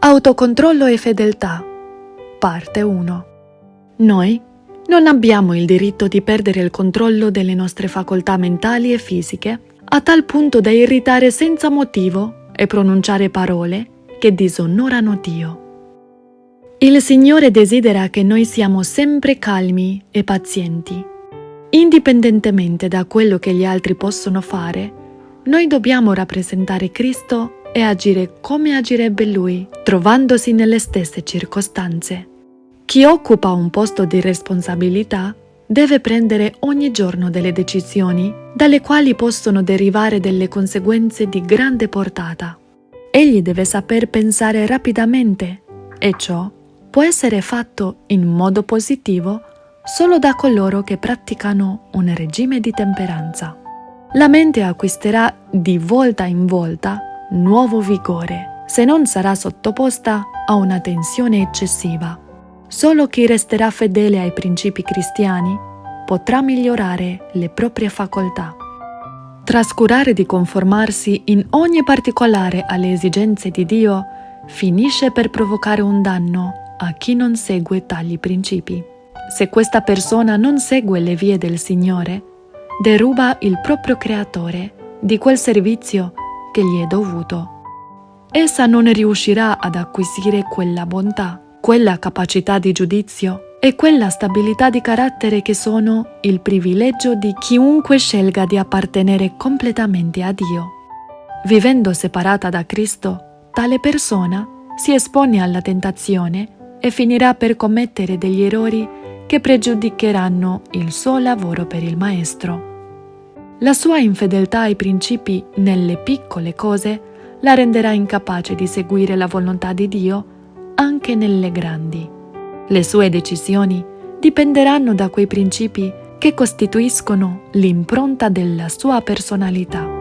Autocontrollo e fedeltà. Parte 1. Noi non abbiamo il diritto di perdere il controllo delle nostre facoltà mentali e fisiche a tal punto da irritare senza motivo e pronunciare parole che disonorano Dio. Il Signore desidera che noi siamo sempre calmi e pazienti. Indipendentemente da quello che gli altri possono fare, noi dobbiamo rappresentare Cristo e agire come agirebbe Lui, trovandosi nelle stesse circostanze. Chi occupa un posto di responsabilità deve prendere ogni giorno delle decisioni dalle quali possono derivare delle conseguenze di grande portata. Egli deve saper pensare rapidamente e ciò può essere fatto in modo positivo solo da coloro che praticano un regime di temperanza. La mente acquisterà di volta in volta nuovo vigore se non sarà sottoposta a una tensione eccessiva. Solo chi resterà fedele ai principi cristiani potrà migliorare le proprie facoltà. Trascurare di conformarsi in ogni particolare alle esigenze di Dio finisce per provocare un danno a chi non segue tali principi. Se questa persona non segue le vie del Signore, deruba il proprio creatore di quel servizio che gli è dovuto. Essa non riuscirà ad acquisire quella bontà quella capacità di giudizio e quella stabilità di carattere che sono il privilegio di chiunque scelga di appartenere completamente a Dio. Vivendo separata da Cristo, tale persona si espone alla tentazione e finirà per commettere degli errori che pregiudicheranno il suo lavoro per il Maestro. La sua infedeltà ai principi nelle piccole cose la renderà incapace di seguire la volontà di Dio anche nelle grandi. Le sue decisioni dipenderanno da quei principi che costituiscono l'impronta della sua personalità.